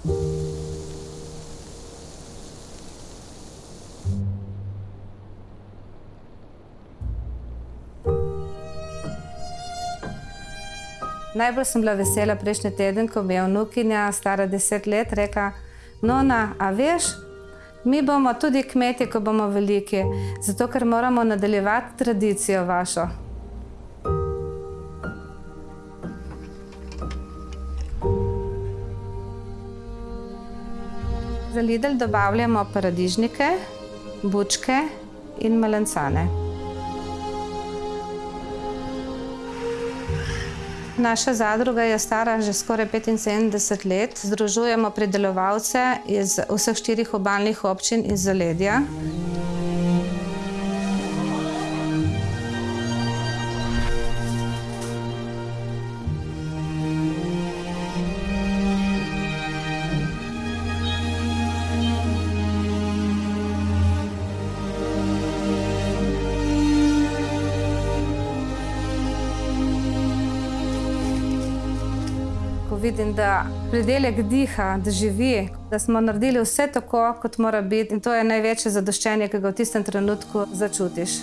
Najbolj sem bila vesela prejšnji teden, ko mi je vnukinja, stara deset let, rekla: Nona, a veš, mi bomo tudi kmeti, ko bomo veliki, zato ker moramo nadaljevati tradicijo vašo. Za Lidl dobavljamo paradižnike, bučke in melancane. Naša zadruga je stara že skoraj petinsedemdeset let. Združujemo pridelovalce iz vseh štirih obalnih občin iz zaledja. Ko vidim, da pridelek diha, da živi, da smo naredili vse tako, kot mora biti, in to je največje zadoščenje, ki ga v tistem trenutku začutiš.